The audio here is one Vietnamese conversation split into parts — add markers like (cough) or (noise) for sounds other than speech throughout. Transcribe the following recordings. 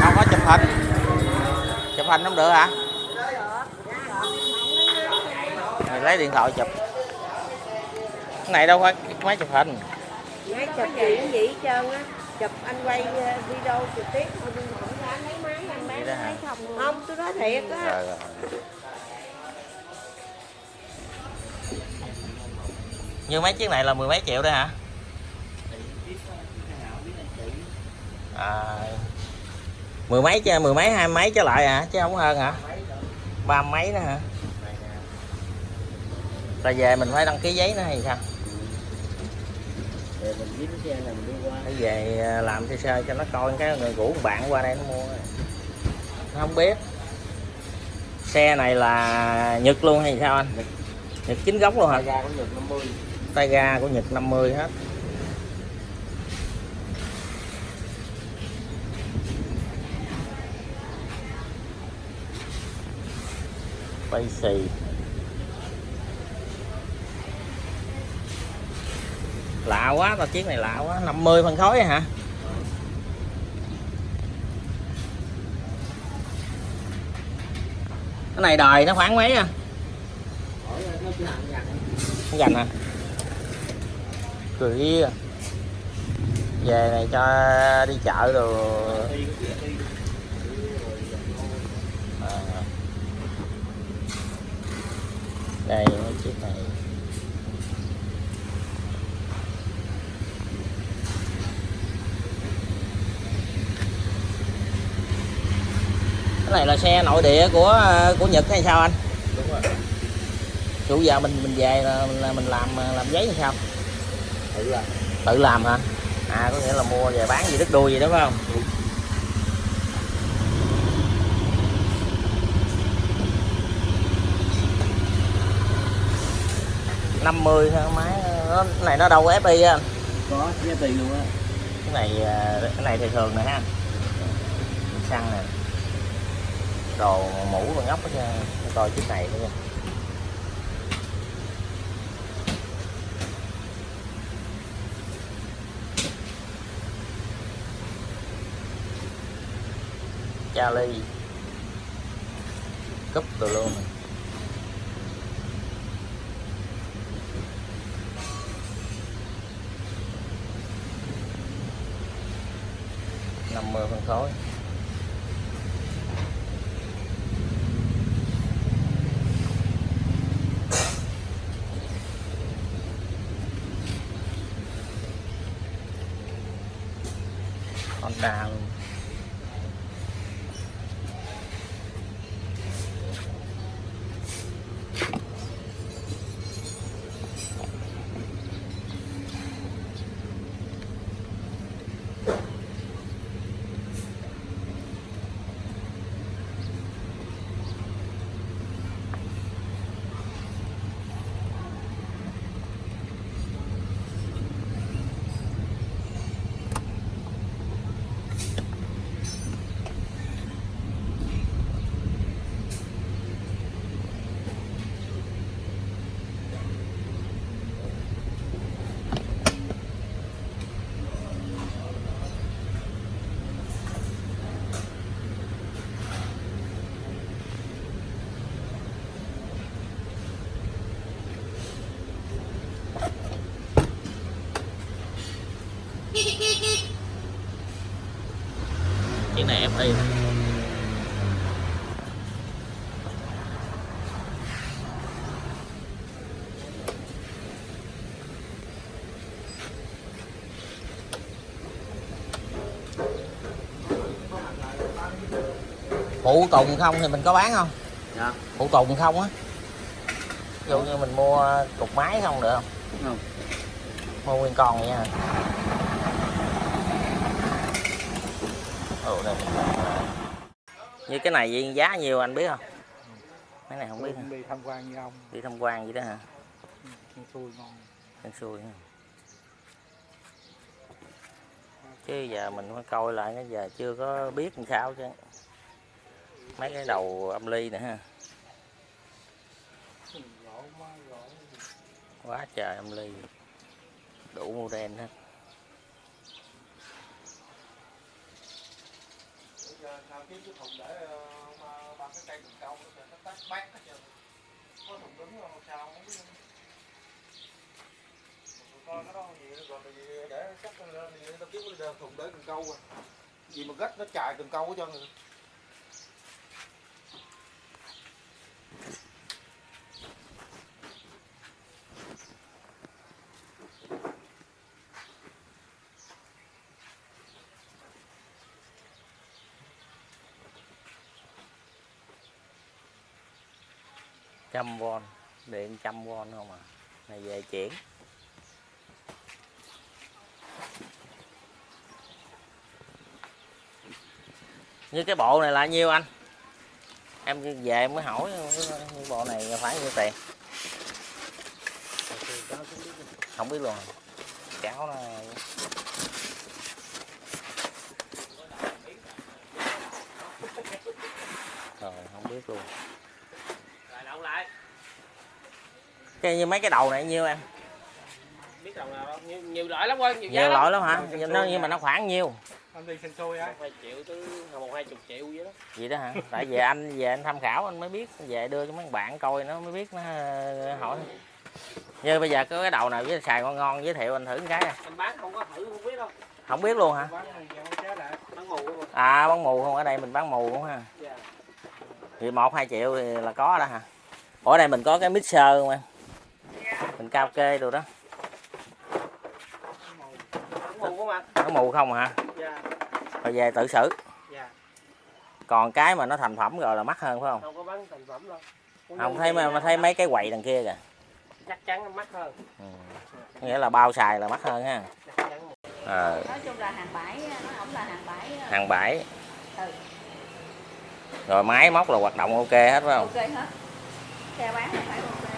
không có chụp hình. Chụp hình không được hả? Mày lấy điện thoại chụp. Cái này đâu phải cái máy chụp hình. Máy chụp gì cũng vậy hết trơn á. Chụp anh quay ờ, video trực tiếp. Thôi nhưng mà không có lấy máy anh bán máy không. Không tôi nói thiệt á như mấy chiếc này là mười mấy triệu đấy hả? À, mười mấy chứ mười mấy hai mấy trở lại hả chứ không hơn hả? Ba mấy nữa hả? Là về mình phải đăng ký giấy nữa hay sao? Phải về à, làm sơ sơ cho nó coi cái người rủ bạn qua đây nó mua. Nó không biết. Xe này là nhật luôn hay sao anh? Nhật chính gốc luôn hả? Tay ga của nhật 50 hết. Quay xì. Lạ quá, tao chiếc này lạ quá. 50 phân khối hả? Cái này đời nó khoảng mấy à? Dành à? Chỉ hẳn nhặt không gành hả cười về này cho đi chợ rồi à. đây mấy chiếc này. Cái này là xe nội địa của của Nhật hay sao anh? Đúng rồi. Chủ giờ mình mình về là, là mình làm làm giấy hay sao Thử là tự làm hả? À có nghĩa là mua về bán gì đứt đuôi gì đó phải không? Đúng. năm mươi máy nó cái này nó đâu có FI á anh? Có giá tiền luôn á. Cái này à, cái này thì thường nè ha. Xăng nè. Đồ mũ và ngóc hết coi chiếc này nữa nha Charlie. Cúp từ luôn này. năm mươi phân khối. Honda luôn chiếc này FI phụ tùng không thì mình có bán không? Dạ. Phụ tùng không á. Ví dụ như mình mua cục máy không được không? Không? Mua nguyên con vậy nha. Ồ, đây. như cái này giá nhiêu anh biết không? Mấy này không biết hả? đi tham quan như ông. Đi tham quan vậy đó hả? Ăn xui ngon. Hên xui ha. chứ giờ mình phải coi lại cái giờ chưa có biết làm sao chứ mấy cái đầu âm ly nữa ha. Quá trời âm ly. Đủ đen hết. Sao kiếm cái thùng để ba cái cây cần câu nó tắt bát hết trơn có thùng đứng không sao không biết coi cái đó gì rồi thì để chắc lên thì tao kiếm cái thùng để cần câu à gì mà gách nó chài cần câu hết trơn rồi trăm von điện trăm von không à? Này, về chuyển. Như cái bộ này là nhiêu anh? Em về em mới hỏi, cái bộ này phải nhiêu tiền? Không biết luôn. Cháo này rồi, không biết luôn lại đậu lại cái như mấy cái đầu này nhiêu em? Biết đầu nào đâu nhiều, nhiều loại lắm quên nhiều giá nhiều lắm loại lắm. hả? Nó nhưng mà nó khoảng nhiêu? Anh đi xin xui á. Một hai triệu tới một hai chục triệu vậy đó. Vậy đó hả? Tại về anh về anh tham khảo anh mới biết. Về đưa cho mấy bạn coi nó mới biết nó hỏi. Như bây giờ có cái đầu nào với xài ngon ngon giới thiệu anh thử một cái. À. anh bán không có thử không biết đâu. Không biết luôn hả? Bán này mù à bán mù không? Ở đây mình bán mù cũng ha dạ. Thì một hai triệu thì là có đó hả? Ở đây mình có cái mixer không em mình cao kê đồ đó. Nó mù không hả? Dạ. Rồi về tự xử. Dạ. Còn cái mà nó thành phẩm rồi là mắc hơn phải không? Đâu có bán thành phẩm đâu. Không thấy mà, mà thấy mấy cái quầy đằng kia kìa. Chắc chắn mắc hơn. Ừ. nghĩa là bao xài là mắc hơn ha. Chắc chắn một ờ. Nói chung là hàng bãi nó không là hàng bãi hàng bãi. Ừ. rồi máy móc là hoạt động ok hết phải không? Ok hết. Xe bán là phải ok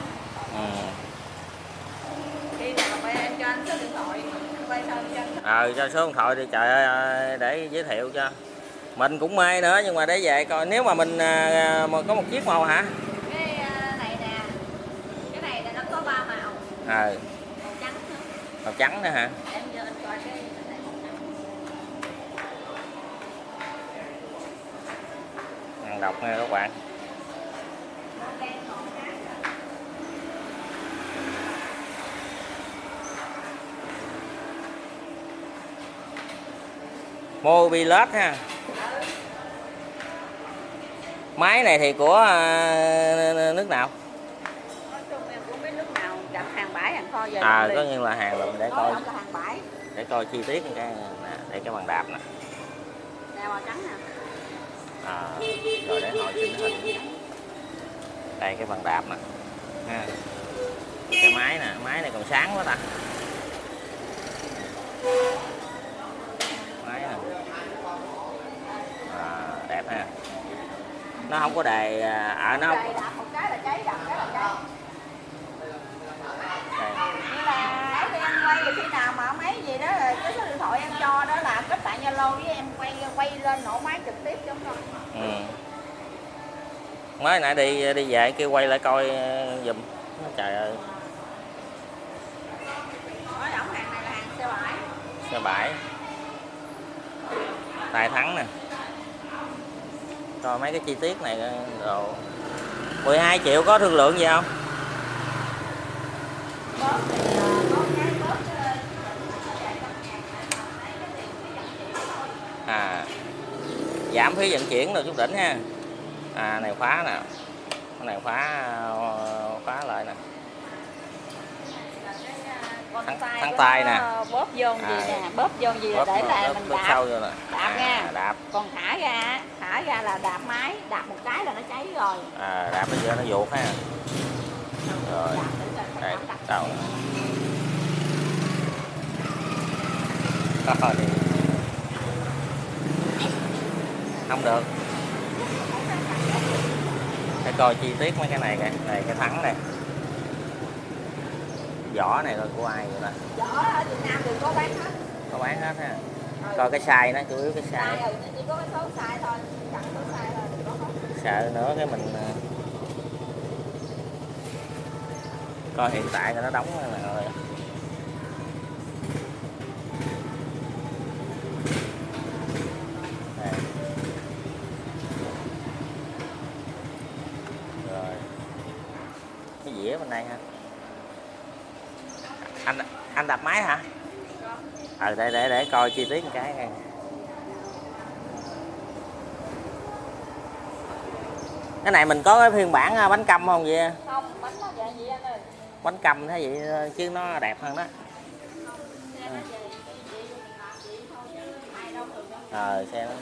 ừ. khi nào quay anh cho anh số điện thoại quay cho ờ cho số điện thoại đi trời ơi để giới thiệu cho. Mình cũng mê nữa nhưng mà để về coi. Nếu mà mình à, mà có một chiếc màu hả? Cái này nè. Cái này là nó có ba màu. Ờ. Màu trắng nữa. Màu trắng nữa hả? Em giờ anh coi cái cái này màu trắng. Hàng độc nha các bạn màu đen màu trắng Mobilet ha. Máy này thì của à, nước nào? À có như là hàng lụm để coi. để coi chi tiết cái nè, để cái bàn đạp nè. À, rồi để hồi chỉnh hình. Đây cái bàn đạp nè. Ha. cái máy nè máy này còn sáng quá ta máy nè à, đẹp ha nó không có đề à à, nó không quay khi nào mà mấy gì đó là cái số điện thoại em cho đó là kết bạn zalo với em quay quay lên nổ máy trực tiếp giống rồi ừ. mới nãy đi đi về kêu quay lại coi ờ, giùm. Trời ơi. Ổng hàng này là hàng xe bãi. Xe bãi. Tài thắng nè coi mấy cái chi tiết này, đồ. 12 triệu có thương lượng gì không? À giảm phí vận chuyển rồi chút đỉnh ha. À này khóa nè. Cái này khóa ờ, khóa lại nè con Thắng- tay thắng tay nè. bóp vô gì À. nè bóp vô gì bóp, để là bóp, mình đạp. sâu vô đạp nha. à, đạp. Còn thả ra thả ra là đạp máy đạp một cái là nó cháy rồi. À, đạp bây giờ nó vuột ha. Rồi. Để đây Rồi. không được. Phải coi chi tiết mấy cái này kìa. Này cái thắng này vỏ này là của ai vậy ta Vỏ ở Việt Nam đều có bán hết. có bán hết ha coi cái size nó chủ yếu cái size rồi, chỉ có cái số sai thôi. Chẳng số thôi, đừng có hết. sợ nữa cái mình ờ, coi hiện tại là nó đóng là rồi Đây. rồi cái dĩa bên đây ha anh anh đập máy hả ờ để để để coi chi tiết một cái coi. cái này mình có cái phiên bản ờ, bánh căm không vậy? Không, bánh nó vậy gì anh ơi. bánh căm thế vậy ờ, chứ nó đẹp hơn đó. Vậy, ờ xe nó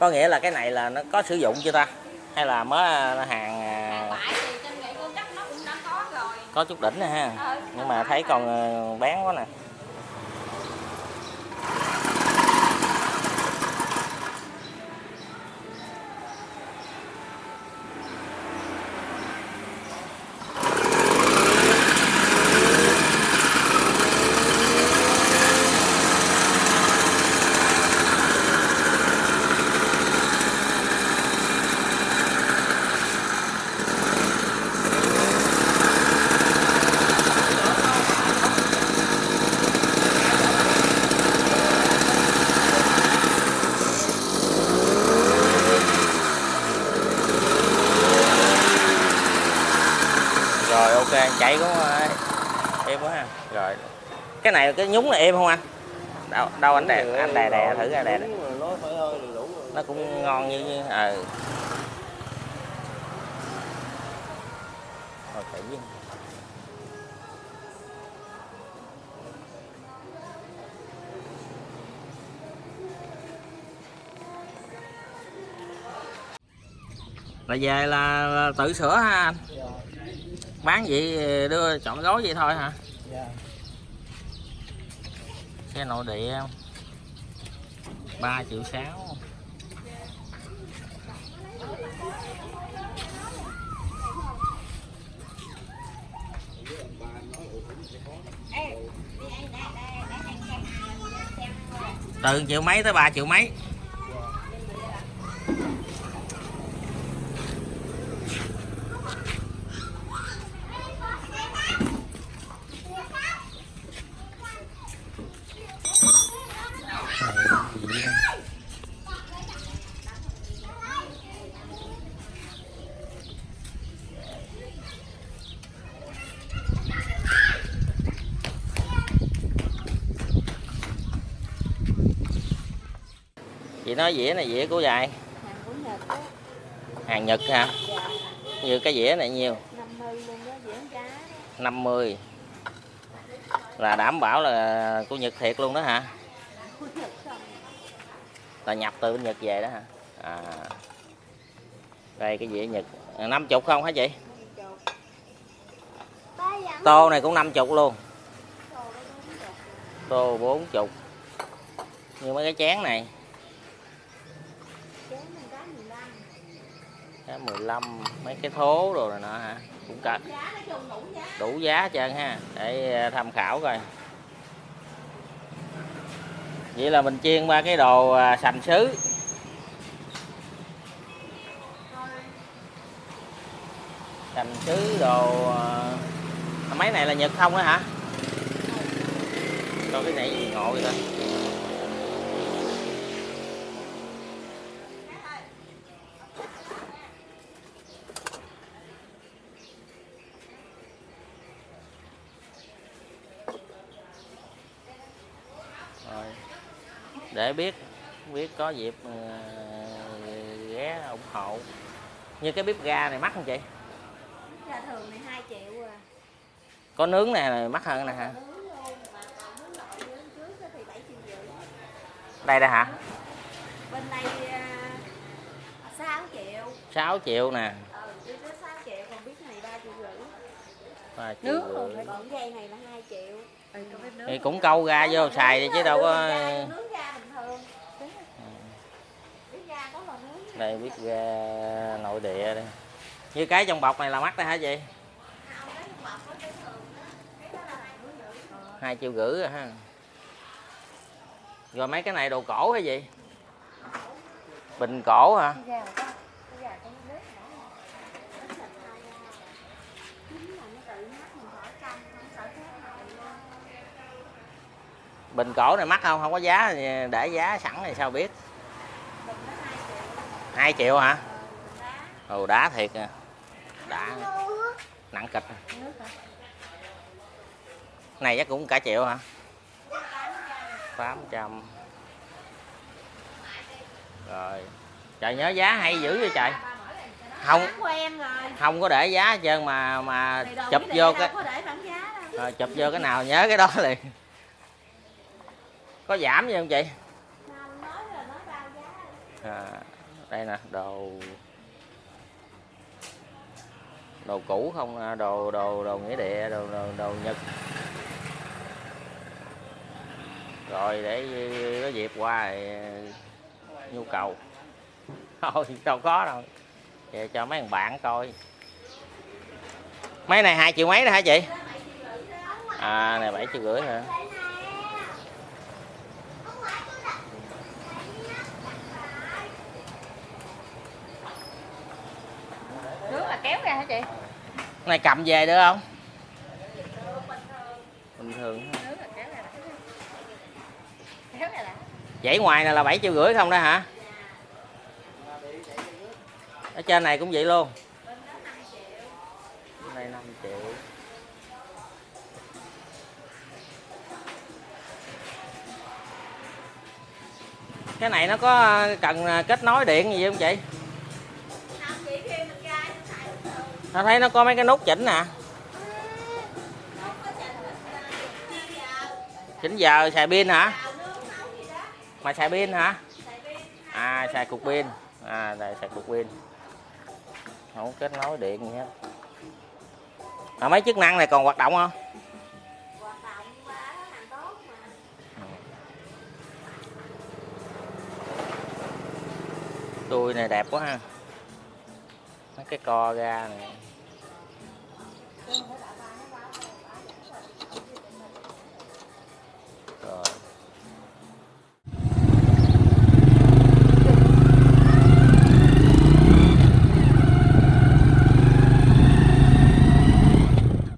có nghĩa là cái này là nó có sử dụng chưa ta? Hay là mới ờ, hàng Hàng cũng đã có chút đỉnh nè ha. Ờ, nhưng mà thấy còn ờ, bán quá nè rồi ok chạy cũng êm quá ha. Rồi. Cái này cái nhúng là êm không anh? Đâu đâu anh đè anh đè đè thử ra đè, nó cũng ngon như như ờ. Chạy với là về là, là tự sửa ha anh? Dạ bán vậy đưa chọn gói vậy thôi hả? Dạ. Xe nội địa 3 triệu 6 từ triệu mấy tới 3 triệu mấy nó nói dĩa này, dĩa của dài Hàng Nhật hả? Như cái dĩa này nhiều. 50 là đảm bảo là của Nhật thiệt luôn đó hả? Là nhập từ bên Nhật về đó hả? À. Đây, cái dĩa Nhật. À, năm chục không hả chị? Tô này cũng năm chục luôn. Tô bốn chục. Như mấy cái chén này Chén mình cá 15 cái 15 mấy cái thố rồi này nọ hả? Cũng cả đủ giá. trơn ha, để ờ, tham khảo coi. Vậy là mình chiên ba cái đồ ờ, sành sứ. Sành sứ đồ máy mấy này là nhật không á hả? Coi cái này gì ngộ vậy ta? Để biết biết có dịp ờ, ghé ủng hộ như cái bếp ga này mắc không chị Ra thường này 2 triệu à. có nướng này, này mắc hơn nè hả Nướng luôn, mà còn nướng lẩu dưới trước á thì 7 triệu rưỡi. đây đây hả Bên đây à, 6 triệu. 6 triệu nè Ừ, dưới đó 6 triệu, còn biết này 3 triệu rưỡi. Ba triệu Nước rưỡi. dây này là 2 triệu. Ừ, còn thì cũng câu ra vô xài đi chứ đâu có nướng. đây bếp ga nội địa đây. Như cái trong bọc này là mắc đó hả chị? Hai triệu rưỡi. Rồi ha. Rồi mấy cái này đồ cổ hay gì bình cổ hả bình cổ này mắc không? Không có giá để giá sẵn thì sao biết? Hai triệu hả? Ồ đá thiệt à. Đã nặng kịch này chắc cũng cả triệu hả? Tám trăm. Rồi. Trời nhớ giá hay dữ vậy trời. Không. Không có để giá hết trơn mà mà chụp vô cái rồi chụp vô cái nào nhớ cái đó liền có giảm gì không chị? À, đây nè đồ. Đồ cũ không à, đồ đồ đồ nghĩa địa đồ đồ, đồ nhật. Rồi để có dịp qua thì nhu cầu. (laughs) Thôi đâu có đâu. Vậy cho mấy thằng bạn coi. Mấy này hai triệu mấy đó hả chị? À này bảy triệu rưỡi hả Nước là kéo ra hả chị? Này cầm về được không? Bình thường. Dãy ngoài này là bảy triệu rưỡi không đó hả? Ở trên này cũng vậy luôn. Bên đây 5 triệu. Cái này nó có cần kết nối điện gì không chị ta thấy nó có mấy cái nút chỉnh nè. Chỉnh giờ xài pin hả? Mà xài pin hả? À xài cục pin. À đây xài cục pin. Không kết nối điện gì hết. À, mấy chức năng này còn hoạt động không? Hoạt động tốt mà đuôi này đẹp quá ha cái co ra này